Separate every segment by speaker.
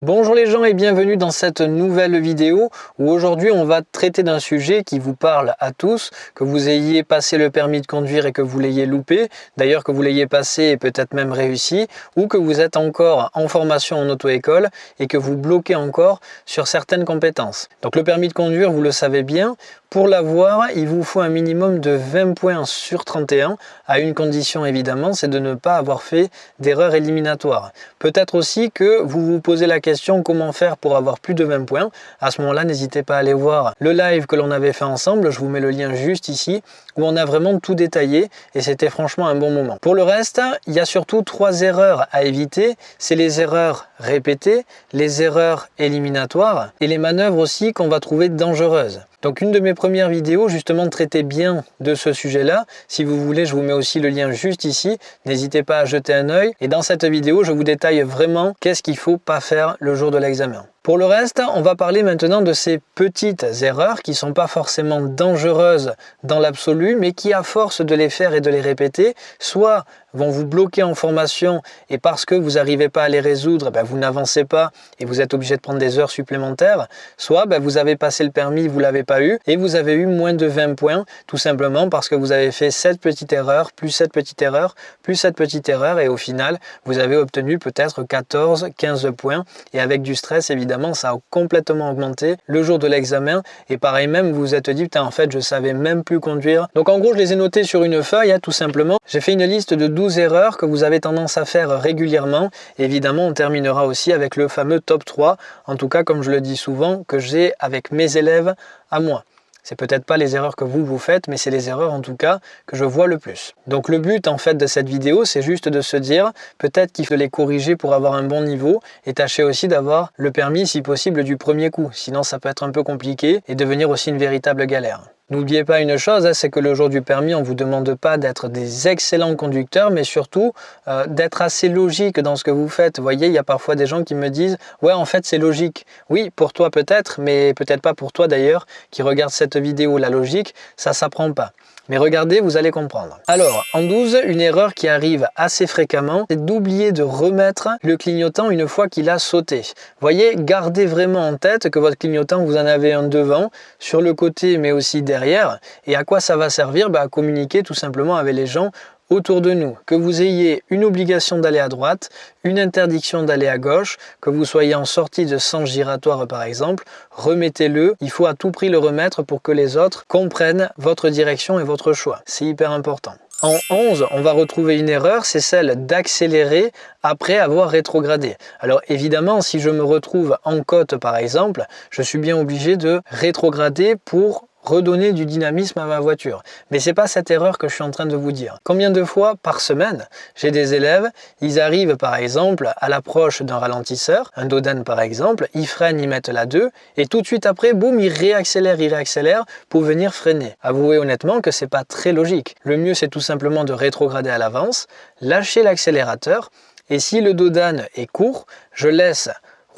Speaker 1: Bonjour les gens et bienvenue dans cette nouvelle vidéo où aujourd'hui on va traiter d'un sujet qui vous parle à tous, que vous ayez passé le permis de conduire et que vous l'ayez loupé, d'ailleurs que vous l'ayez passé et peut-être même réussi, ou que vous êtes encore en formation en auto-école et que vous bloquez encore sur certaines compétences. Donc le permis de conduire, vous le savez bien, pour l'avoir, il vous faut un minimum de 20 points sur 31, à une condition évidemment, c'est de ne pas avoir fait d'erreur éliminatoire. Peut-être aussi que vous vous posez la question comment faire pour avoir plus de 20 points. À ce moment-là, n'hésitez pas à aller voir le live que l'on avait fait ensemble, je vous mets le lien juste ici, où on a vraiment tout détaillé et c'était franchement un bon moment. Pour le reste, il y a surtout trois erreurs à éviter, c'est les erreurs répétées, les erreurs éliminatoires et les manœuvres aussi qu'on va trouver dangereuses. Donc une de mes premières vidéos justement traitait bien de ce sujet-là. Si vous voulez, je vous mets aussi le lien juste ici. N'hésitez pas à jeter un œil. Et dans cette vidéo, je vous détaille vraiment qu'est-ce qu'il ne faut pas faire le jour de l'examen. Pour le reste, on va parler maintenant de ces petites erreurs qui ne sont pas forcément dangereuses dans l'absolu, mais qui à force de les faire et de les répéter, soit vont vous bloquer en formation et parce que vous n'arrivez pas à les résoudre, ben, vous n'avancez pas et vous êtes obligé de prendre des heures supplémentaires, soit ben, vous avez passé le permis, vous ne l'avez pas eu et vous avez eu moins de 20 points tout simplement parce que vous avez fait cette petite erreur, plus cette petite erreur, plus cette petite erreur et au final, vous avez obtenu peut-être 14, 15 points et avec du stress évidemment ça a complètement augmenté le jour de l'examen. Et pareil même, vous vous êtes dit, putain, en fait, je savais même plus conduire. Donc en gros, je les ai notés sur une feuille, hein, tout simplement. J'ai fait une liste de 12 erreurs que vous avez tendance à faire régulièrement. Évidemment, on terminera aussi avec le fameux top 3, en tout cas, comme je le dis souvent, que j'ai avec mes élèves à moi. C'est peut-être pas les erreurs que vous vous faites, mais c'est les erreurs en tout cas que je vois le plus. Donc le but en fait de cette vidéo, c'est juste de se dire peut-être qu'il faut les corriger pour avoir un bon niveau et tâcher aussi d'avoir le permis si possible du premier coup. Sinon ça peut être un peu compliqué et devenir aussi une véritable galère. N'oubliez pas une chose, hein, c'est que le jour du permis, on ne vous demande pas d'être des excellents conducteurs, mais surtout euh, d'être assez logique dans ce que vous faites. Vous voyez, il y a parfois des gens qui me disent « Ouais, en fait, c'est logique. » Oui, pour toi peut-être, mais peut-être pas pour toi d'ailleurs, qui regarde cette vidéo. La logique, ça s'apprend pas. Mais regardez, vous allez comprendre. Alors, en 12, une erreur qui arrive assez fréquemment, c'est d'oublier de remettre le clignotant une fois qu'il a sauté. Voyez, gardez vraiment en tête que votre clignotant, vous en avez un devant, sur le côté, mais aussi derrière. Et à quoi ça va servir? Bah, À communiquer tout simplement avec les gens autour de nous, que vous ayez une obligation d'aller à droite, une interdiction d'aller à gauche, que vous soyez en sortie de sens giratoire par exemple, remettez-le. Il faut à tout prix le remettre pour que les autres comprennent votre direction et votre choix. C'est hyper important. En 11, on va retrouver une erreur, c'est celle d'accélérer après avoir rétrogradé. Alors évidemment, si je me retrouve en côte par exemple, je suis bien obligé de rétrograder pour redonner du dynamisme à ma voiture. Mais c'est pas cette erreur que je suis en train de vous dire. Combien de fois par semaine, j'ai des élèves, ils arrivent par exemple à l'approche d'un ralentisseur, un Dodan par exemple, ils freinent, ils mettent la 2, et tout de suite après, boum, ils réaccélèrent, ils réaccélèrent pour venir freiner. Avouez honnêtement que c'est pas très logique. Le mieux, c'est tout simplement de rétrograder à l'avance, lâcher l'accélérateur, et si le Dodan est court, je laisse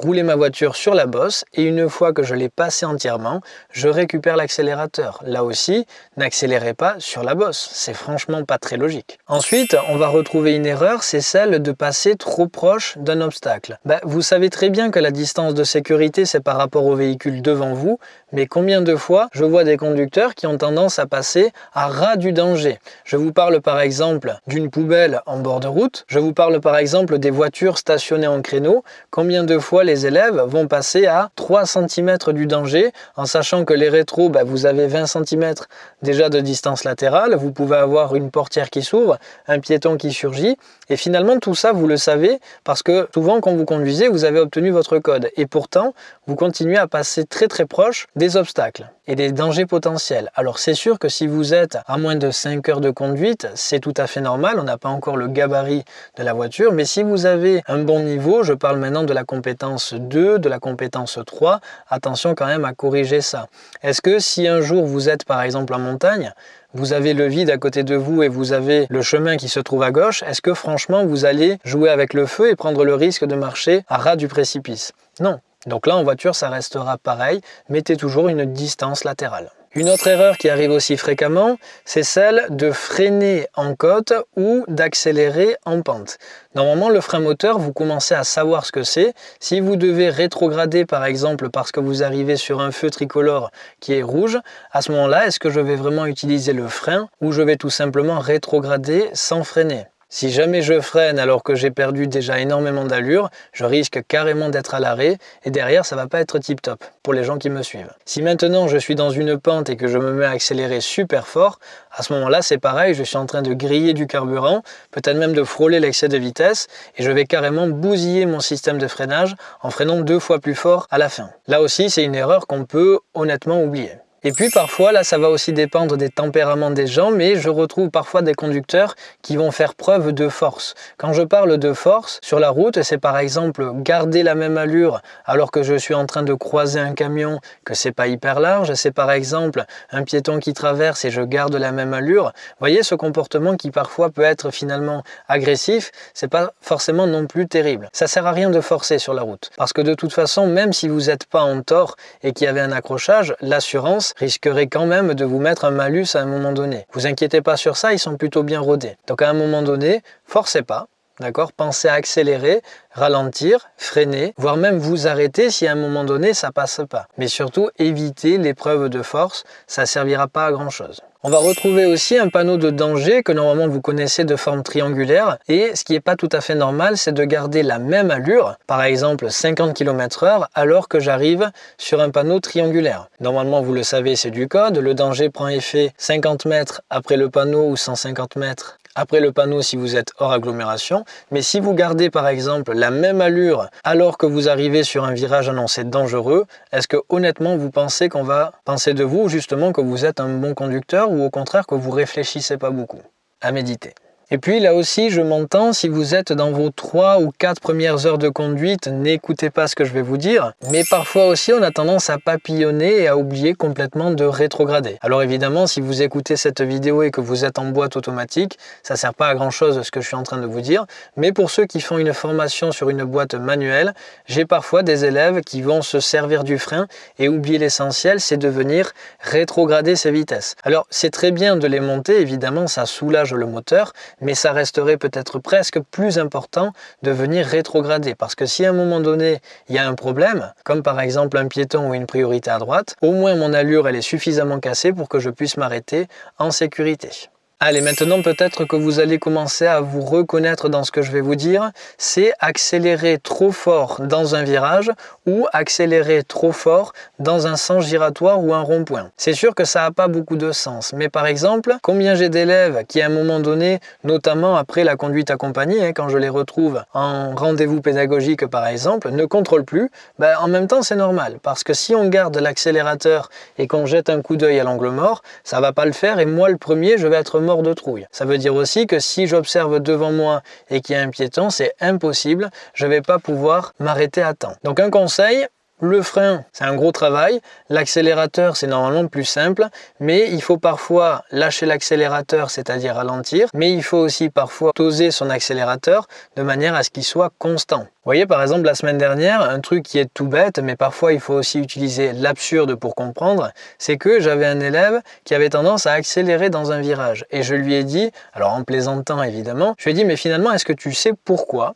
Speaker 1: rouler ma voiture sur la bosse et une fois que je l'ai passé entièrement, je récupère l'accélérateur. Là aussi, n'accélérez pas sur la bosse, c'est franchement pas très logique. Ensuite, on va retrouver une erreur, c'est celle de passer trop proche d'un obstacle. Bah, vous savez très bien que la distance de sécurité c'est par rapport au véhicule devant vous, mais combien de fois je vois des conducteurs qui ont tendance à passer à ras du danger? Je vous parle par exemple d'une poubelle en bord de route, je vous parle par exemple des voitures stationnées en créneau, combien de fois les élèves vont passer à 3 cm du danger, en sachant que les rétros, bah, vous avez 20 cm déjà de distance latérale, vous pouvez avoir une portière qui s'ouvre, un piéton qui surgit, et finalement tout ça vous le savez, parce que souvent quand vous conduisez, vous avez obtenu votre code, et pourtant vous continuez à passer très très proche obstacles et des dangers potentiels. Alors c'est sûr que si vous êtes à moins de 5 heures de conduite, c'est tout à fait normal, on n'a pas encore le gabarit de la voiture, mais si vous avez un bon niveau, je parle maintenant de la compétence 2, de la compétence 3, attention quand même à corriger ça. Est-ce que si un jour vous êtes par exemple en montagne, vous avez le vide à côté de vous et vous avez le chemin qui se trouve à gauche, est-ce que franchement vous allez jouer avec le feu et prendre le risque de marcher à ras du précipice? Non. Donc là en voiture ça restera pareil, mettez toujours une distance latérale. Une autre erreur qui arrive aussi fréquemment, c'est celle de freiner en côte ou d'accélérer en pente. Normalement, le frein moteur, vous commencez à savoir ce que c'est. Si vous devez rétrograder, par exemple, parce que vous arrivez sur un feu tricolore qui est rouge, à ce moment-là, est-ce que je vais vraiment utiliser le frein ou je vais tout simplement rétrograder sans freiner? Si jamais je freine alors que j'ai perdu déjà énormément d'allure, je risque carrément d'être à l'arrêt et derrière ça va pas être tip top pour les gens qui me suivent. Si maintenant je suis dans une pente et que je me mets à accélérer super fort, à ce moment-là c'est pareil, je suis en train de griller du carburant, peut-être même de frôler l'excès de vitesse et je vais carrément bousiller mon système de freinage en freinant deux fois plus fort à la fin. Là aussi c'est une erreur qu'on peut honnêtement oublier. Et puis parfois, là ça va aussi dépendre des tempéraments des gens, mais je retrouve parfois des conducteurs qui vont faire preuve de force. Quand je parle de force sur la route, c'est par exemple garder la même allure alors que je suis en train de croiser un camion que c'est pas hyper large, c'est par exemple un piéton qui traverse et je garde la même allure. Vous voyez ce comportement qui parfois peut être finalement agressif, c'est pas forcément non plus terrible. Ça sert à rien de forcer sur la route parce que de toute façon, même si vous n'êtes pas en tort et qu'il y avait un accrochage, l'assurance risquerait quand même de vous mettre un malus à un moment donné. Vous inquiétez pas sur ça, ils sont plutôt bien rodés. Donc à un moment donné, forcez pas, D'accord? Pensez à accélérer, ralentir, freiner, voire même vous arrêter si à un moment donné ça passe pas. Mais surtout, évitez l'épreuve de force, ça servira pas à grand chose. On va retrouver aussi un panneau de danger que normalement vous connaissez de forme triangulaire et ce qui n'est pas tout à fait normal c'est de garder la même allure, par exemple 50 km h alors que j'arrive sur un panneau triangulaire. Normalement vous le savez c'est du code, le danger prend effet 50 mètres après le panneau ou 150 mètres après le panneau si vous êtes hors agglomération. Mais si vous gardez par exemple la même allure alors que vous arrivez sur un virage annoncé dangereux, est-ce que honnêtement vous pensez qu'on va penser de vous justement que vous êtes un bon conducteur ou au contraire que vous réfléchissez pas beaucoup À méditer? Et puis là aussi, je m'entends, si vous êtes dans vos 3 ou 4 premières heures de conduite, n'écoutez pas ce que je vais vous dire. Mais parfois aussi, on a tendance à papillonner et à oublier complètement de rétrograder. Alors évidemment, si vous écoutez cette vidéo et que vous êtes en boîte automatique, ça sert pas à grand chose ce que je suis en train de vous dire. Mais pour ceux qui font une formation sur une boîte manuelle, j'ai parfois des élèves qui vont se servir du frein et oublier l'essentiel, c'est de venir rétrograder ses vitesses. Alors c'est très bien de les monter, évidemment ça soulage le moteur, mais ça resterait peut-être presque plus important de venir rétrograder. Parce que si à un moment donné, il y a un problème, comme par exemple un piéton ou une priorité à droite, au moins mon allure elle est suffisamment cassée pour que je puisse m'arrêter en sécurité. Allez, maintenant peut-être que vous allez commencer à vous reconnaître dans ce que je vais vous dire, c'est accélérer trop fort dans un virage ou accélérer trop fort dans un sens giratoire ou un rond-point. C'est sûr que ça n'a pas beaucoup de sens, mais par exemple, combien j'ai d'élèves qui à un moment donné, notamment après la conduite accompagnée, hein, quand je les retrouve en rendez-vous pédagogique par exemple, ne contrôlent plus, ben, en même temps c'est normal, parce que si on garde l'accélérateur et qu'on jette un coup d'œil à l'angle mort, ça va pas le faire et moi le premier je vais être mort de trouille. Ça veut dire aussi que si j'observe devant moi et qu'il y a un piéton, c'est impossible, je ne vais pas pouvoir m'arrêter à temps. Donc un conseil, le frein, c'est un gros travail. L'accélérateur, c'est normalement plus simple, mais il faut parfois lâcher l'accélérateur, c'est-à-dire ralentir, mais il faut aussi parfois doser son accélérateur de manière à ce qu'il soit constant. Vous voyez, par exemple, la semaine dernière, un truc qui est tout bête, mais parfois il faut aussi utiliser l'absurde pour comprendre, c'est que j'avais un élève qui avait tendance à accélérer dans un virage. Et je lui ai dit, alors en plaisantant évidemment, je lui ai dit, mais finalement, est-ce que tu sais pourquoi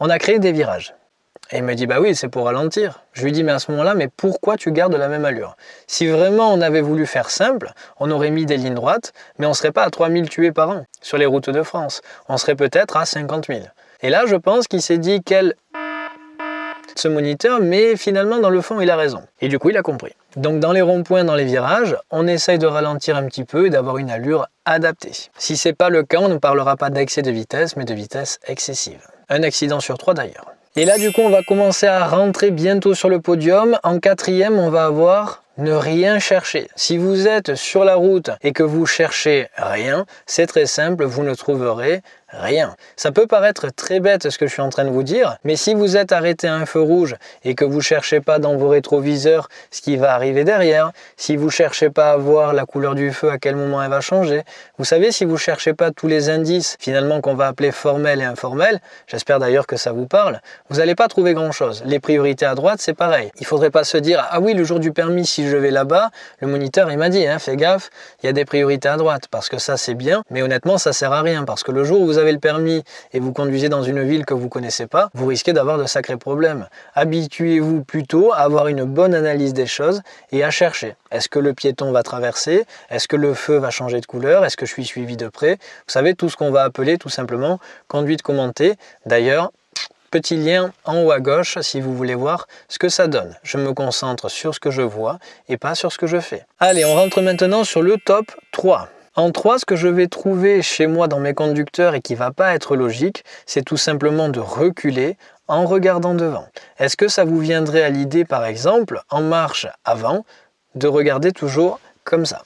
Speaker 1: on a créé des virages? Et il me dit, bah oui, c'est pour ralentir. Je lui dis, mais à ce moment-là, mais pourquoi tu gardes la même allure? Si vraiment on avait voulu faire simple, on aurait mis des lignes droites, mais on ne serait pas à 3000 tués par an sur les routes de France. On serait peut-être à 50 000. Et là, je pense qu'il s'est dit, quel ce moniteur, mais finalement, dans le fond, il a raison. Et du coup, il a compris. Donc dans les ronds-points, dans les virages, on essaye de ralentir un petit peu et d'avoir une allure adaptée. Si ce n'est pas le cas, on ne parlera pas d'excès de vitesse, mais de vitesse excessive. Un accident sur trois d'ailleurs. Et là, du coup, on va commencer à rentrer bientôt sur le podium. En quatrième, on va avoir ne rien chercher. Si vous êtes sur la route et que vous cherchez rien, c'est très simple, vous ne trouverez Rien. Ça peut paraître très bête ce que je suis en train de vous dire, mais si vous êtes arrêté à un feu rouge et que vous cherchez pas dans vos rétroviseurs ce qui va arriver derrière, si vous cherchez pas à voir la couleur du feu, à quel moment elle va changer, vous savez, si vous cherchez pas tous les indices finalement qu'on va appeler formels et informels, j'espère d'ailleurs que ça vous parle, vous n'allez pas trouver grand chose. Les priorités à droite, c'est pareil. Il faudrait pas se dire, ah oui, le jour du permis, si je vais là-bas, le moniteur, il m'a dit, hein, fais gaffe, il y a des priorités à droite, parce que ça, c'est bien, mais honnêtement, ça sert à rien, parce que le jour où vous avez le permis et vous conduisez dans une ville que vous connaissez pas, vous risquez d'avoir de sacrés problèmes. Habituez-vous plutôt à avoir une bonne analyse des choses et à chercher. Est-ce que le piéton va traverser? Est-ce que le feu va changer de couleur? Est-ce que je suis suivi de près? Vous savez, tout ce qu'on va appeler tout simplement conduite commentée. D'ailleurs, petit lien en haut à gauche si vous voulez voir ce que ça donne. Je me concentre sur ce que je vois et pas sur ce que je fais. Allez, on rentre maintenant sur le top 3. En 3, ce que je vais trouver chez moi dans mes conducteurs et qui va pas être logique, c'est tout simplement de reculer en regardant devant. Est-ce que ça vous viendrait à l'idée, par exemple, en marche avant, de regarder toujours comme ça?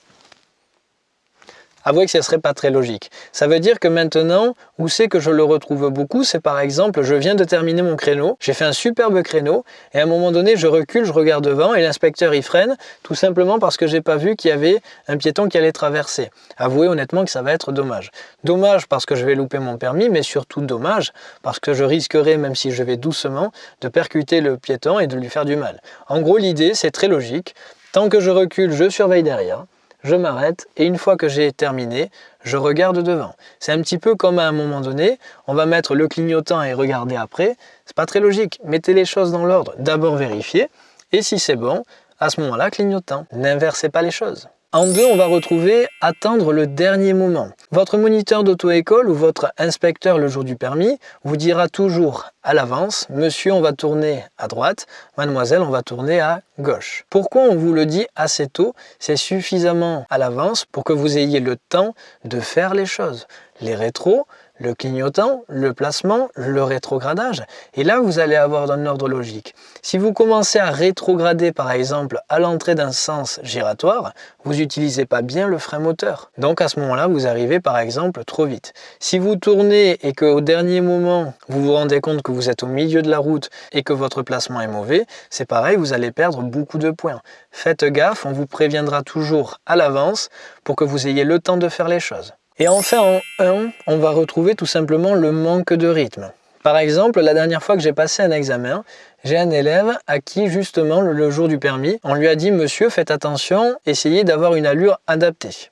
Speaker 1: Avouez que ce serait pas très logique. Ça veut dire que maintenant, où c'est que je le retrouve beaucoup, c'est par exemple, je viens de terminer mon créneau, j'ai fait un superbe créneau, et à un moment donné, je recule, je regarde devant, et l'inspecteur y freine, tout simplement parce que j'ai pas vu qu'il y avait un piéton qui allait traverser. Avouez honnêtement que ça va être dommage. Dommage parce que je vais louper mon permis, mais surtout dommage parce que je risquerai, même si je vais doucement, de percuter le piéton et de lui faire du mal. En gros, l'idée, c'est très logique. Tant que je recule, je surveille derrière je m'arrête et une fois que j'ai terminé, je regarde devant. C'est un petit peu comme à un moment donné, on va mettre le clignotant et regarder après. C'est pas très logique. Mettez les choses dans l'ordre. D'abord vérifier et si c'est bon, à ce moment-là, clignotant. N'inversez pas les choses. En deux, on va retrouver attendre le dernier moment. Votre moniteur d'auto-école ou votre inspecteur le jour du permis vous dira toujours à l'avance, monsieur on va tourner à droite, mademoiselle on va tourner à gauche. Pourquoi on vous le dit assez tôt C'est suffisamment à l'avance pour que vous ayez le temps de faire les choses. Les rétros, le clignotant, le placement, le rétrogradage. Et là, vous allez avoir un ordre logique. Si vous commencez à rétrograder, par exemple, à l'entrée d'un sens giratoire, vous n'utilisez pas bien le frein moteur. Donc à ce moment-là, vous arrivez, par exemple, trop vite. Si vous tournez et qu'au dernier moment, vous vous rendez compte que vous êtes au milieu de la route et que votre placement est mauvais, c'est pareil, vous allez perdre beaucoup de points. Faites gaffe, on vous préviendra toujours à l'avance pour que vous ayez le temps de faire les choses. Et enfin, en 1, on va retrouver tout simplement le manque de rythme. Par exemple, la dernière fois que j'ai passé un examen, j'ai un élève à qui justement le jour du permis, on lui a dit « Monsieur, faites attention, essayez d'avoir une allure adaptée ».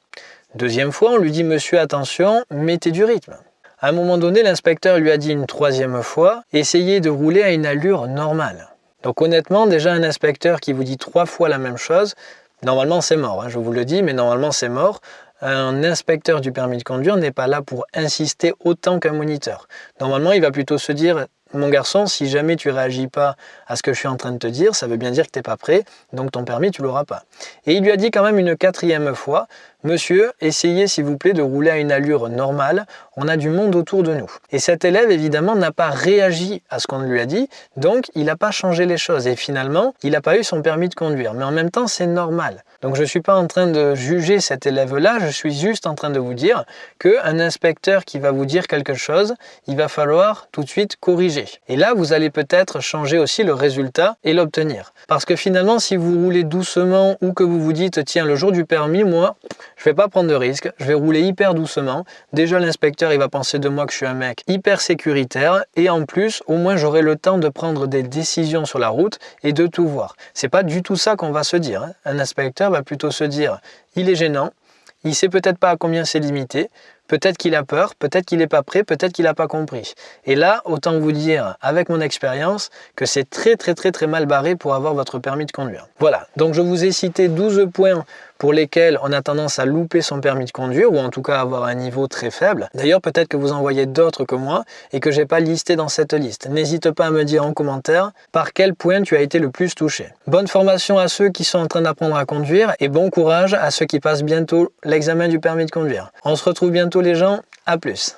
Speaker 1: Deuxième fois, on lui dit « Monsieur, attention, mettez du rythme ». À un moment donné, l'inspecteur lui a dit une troisième fois « Essayez de rouler à une allure normale ». Donc honnêtement, déjà un inspecteur qui vous dit trois fois la même chose, normalement c'est mort, hein, je vous le dis, mais normalement c'est mort un inspecteur du permis de conduire n'est pas là pour insister autant qu'un moniteur. Normalement, il va plutôt se dire mon garçon, si jamais tu réagis pas à ce que je suis en train de te dire, ça veut bien dire que tu n'es pas prêt, donc ton permis, tu l'auras pas. Et il lui a dit quand même une quatrième fois, Monsieur, essayez s'il vous plaît de rouler à une allure normale, on a du monde autour de nous. Et cet élève, évidemment, n'a pas réagi à ce qu'on lui a dit, donc il n'a pas changé les choses. Et finalement, il n'a pas eu son permis de conduire. Mais en même temps, c'est normal. Donc je ne suis pas en train de juger cet élève-là, je suis juste en train de vous dire qu'un inspecteur qui va vous dire quelque chose, il va falloir tout de suite corriger. Et là, vous allez peut-être changer aussi le résultat et l'obtenir. Parce que finalement, si vous roulez doucement ou que vous vous dites, tiens, le jour du permis, moi, je vais pas prendre de risques, je vais rouler hyper doucement. Déjà, l'inspecteur, il va penser de moi que je suis un mec hyper sécuritaire et en plus, au moins, j'aurai le temps de prendre des décisions sur la route et de tout voir. C'est pas du tout ça qu'on va se dire. Hein. Un inspecteur va plutôt se dire, il est gênant, il sait peut-être pas à combien c'est limité, Peut-être qu'il a peur, peut-être qu'il n'est pas prêt, peut-être qu'il n'a pas compris. Et là, autant vous dire, avec mon expérience, que c'est très très très très mal barré pour avoir votre permis de conduire. Voilà, donc je vous ai cité 12 points pour lesquels on a tendance à louper son permis de conduire ou en tout cas avoir un niveau très faible. D'ailleurs, peut-être que vous en voyez d'autres que moi et que j'ai pas listé dans cette liste. N'hésite pas à me dire en commentaire par quel point tu as été le plus touché. Bonne formation à ceux qui sont en train d'apprendre à conduire et bon courage à ceux qui passent bientôt l'examen du permis de conduire. On se retrouve bientôt les gens, à plus